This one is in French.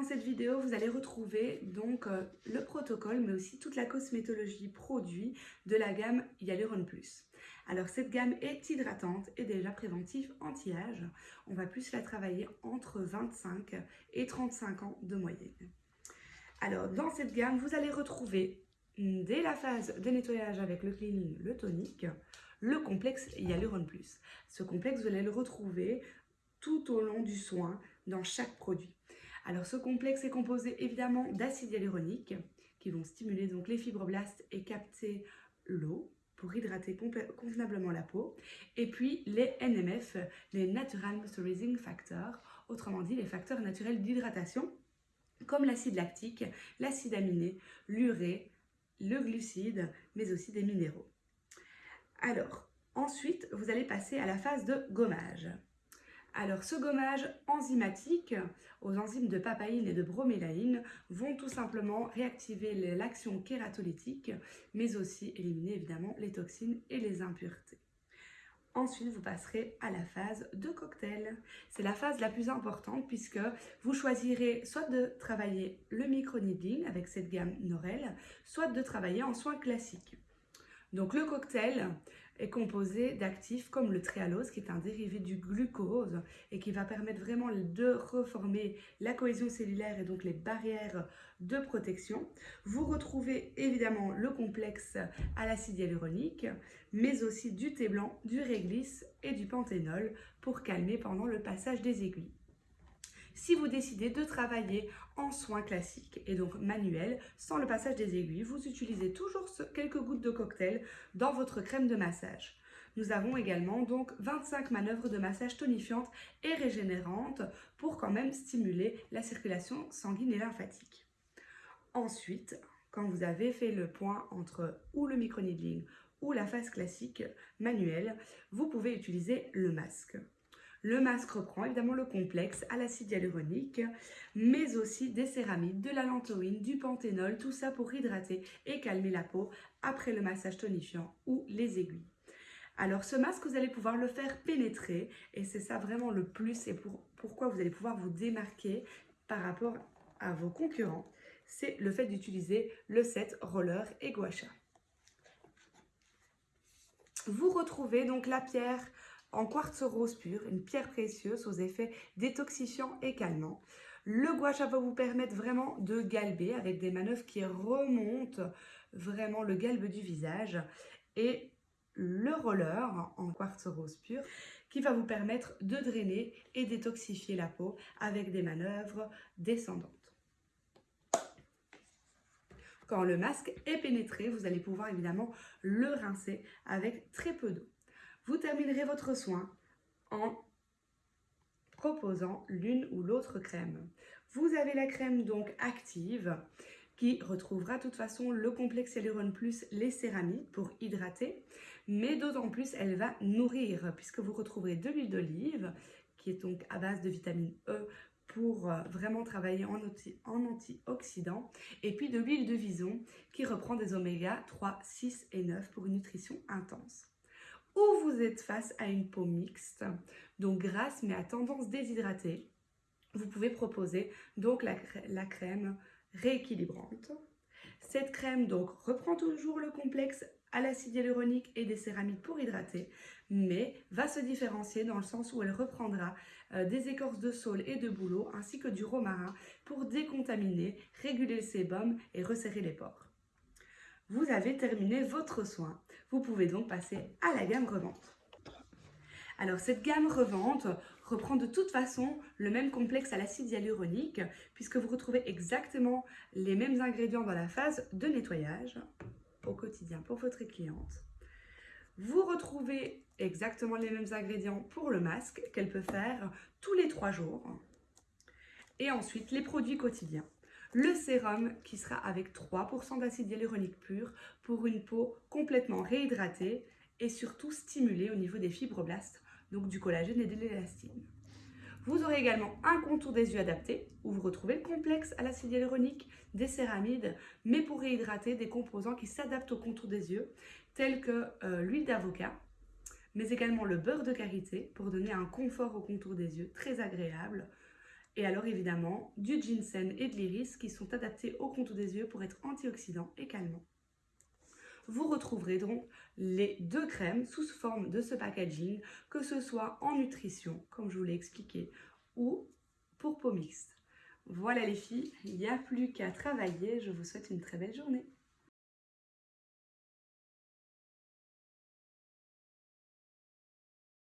dans cette vidéo, vous allez retrouver donc euh, le protocole, mais aussi toute la cosmétologie produit de la gamme Hyaluron Plus. Alors cette gamme est hydratante et déjà préventive anti-âge. On va plus la travailler entre 25 et 35 ans de moyenne. Alors dans cette gamme, vous allez retrouver dès la phase de nettoyage avec le cleaning, le tonique, le complexe Hyaluron Plus. Ce complexe, vous allez le retrouver tout au long du soin dans chaque produit. Alors ce complexe est composé évidemment d'acides hyaluroniques qui vont stimuler donc les fibroblastes et capter l'eau pour hydrater convenablement la peau. Et puis les NMF, les Natural Moisturizing Factors, autrement dit les facteurs naturels d'hydratation, comme l'acide lactique, l'acide aminé, l'urée, le glucide, mais aussi des minéraux. Alors, ensuite, vous allez passer à la phase de gommage. Alors, ce gommage enzymatique aux enzymes de papaïne et de bromélaïne vont tout simplement réactiver l'action kératolytique, mais aussi éliminer évidemment les toxines et les impuretés. Ensuite, vous passerez à la phase de cocktail. C'est la phase la plus importante puisque vous choisirez soit de travailler le micro-needling avec cette gamme Norel, soit de travailler en soins classiques. Donc le cocktail est composé d'actifs comme le tréalose qui est un dérivé du glucose et qui va permettre vraiment de reformer la cohésion cellulaire et donc les barrières de protection. Vous retrouvez évidemment le complexe à l'acide hyaluronique mais aussi du thé blanc, du réglisse et du panthénol pour calmer pendant le passage des aiguilles. Si vous décidez de travailler en soins classiques et donc manuels, sans le passage des aiguilles, vous utilisez toujours quelques gouttes de cocktail dans votre crème de massage. Nous avons également donc 25 manœuvres de massage tonifiantes et régénérantes pour quand même stimuler la circulation sanguine et lymphatique. Ensuite, quand vous avez fait le point entre ou le microneedling ou la phase classique manuelle, vous pouvez utiliser le masque. Le masque reprend évidemment le complexe à l'acide hyaluronique, mais aussi des céramides, de la lantoïne, du panthénol, tout ça pour hydrater et calmer la peau après le massage tonifiant ou les aiguilles. Alors ce masque, vous allez pouvoir le faire pénétrer et c'est ça vraiment le plus et pour, pourquoi vous allez pouvoir vous démarquer par rapport à vos concurrents. C'est le fait d'utiliser le set roller et gua Vous retrouvez donc la pierre en quartz rose pur, une pierre précieuse aux effets détoxifiants et calmants. Le gua va vous permettre vraiment de galber avec des manœuvres qui remontent vraiment le galbe du visage et le roller en quartz rose pur qui va vous permettre de drainer et détoxifier la peau avec des manœuvres descendantes. Quand le masque est pénétré, vous allez pouvoir évidemment le rincer avec très peu d'eau. Vous terminerez votre soin en proposant l'une ou l'autre crème. Vous avez la crème donc active qui retrouvera de toute façon le complexe Hyaluron Plus, les céramides pour hydrater, mais d'autant plus elle va nourrir puisque vous retrouverez de l'huile d'olive qui est donc à base de vitamine E pour euh, vraiment travailler en, en antioxydant et puis de l'huile de vison qui reprend des oméga 3, 6 et 9 pour une nutrition intense ou vous êtes face à une peau mixte, donc grasse mais à tendance déshydratée, vous pouvez proposer donc la, crème rééquilibrante. Cette crème donc reprend toujours le complexe à l'acide hyaluronique et des céramides pour hydrater, mais va se différencier dans le sens où elle reprendra euh, des écorces de saule et de bouleau ainsi que du romarin pour décontaminer, réguler le sébum et resserrer les pores. Vous avez terminé votre soin. Vous pouvez donc passer à la gamme revente. Alors cette gamme revente reprend de toute façon le même complexe à l'acide hyaluronique puisque vous retrouvez exactement les mêmes ingrédients dans la phase de nettoyage au quotidien pour votre cliente. Vous retrouvez exactement les mêmes ingrédients pour le masque qu'elle peut faire tous les trois jours. Et ensuite les produits quotidiens le sérum qui sera avec 3% d'acide hyaluronique pur pour une peau complètement réhydratée et surtout stimulée au niveau des fibroblastes, donc du collagène et de l'élastine. Vous aurez également un contour des yeux adapté où vous retrouvez le complexe à l'acide hyaluronique, des céramides, mais pour réhydrater des composants qui s'adaptent au contour des yeux, tels que euh, l'huile d'avocat, mais également le beurre de karité pour donner un confort au contour des yeux très agréable, Et alors évidemment, du ginseng et de l'iris qui sont adaptés au contour des yeux pour être antioxydants et calmants. Vous retrouverez donc les deux crèmes sous forme de ce packaging, que ce soit en nutrition, comme je vous l'ai expliqué, ou pour peau mixte. Voilà les filles, il n'y a plus qu'à travailler. Je vous souhaite une très belle journée.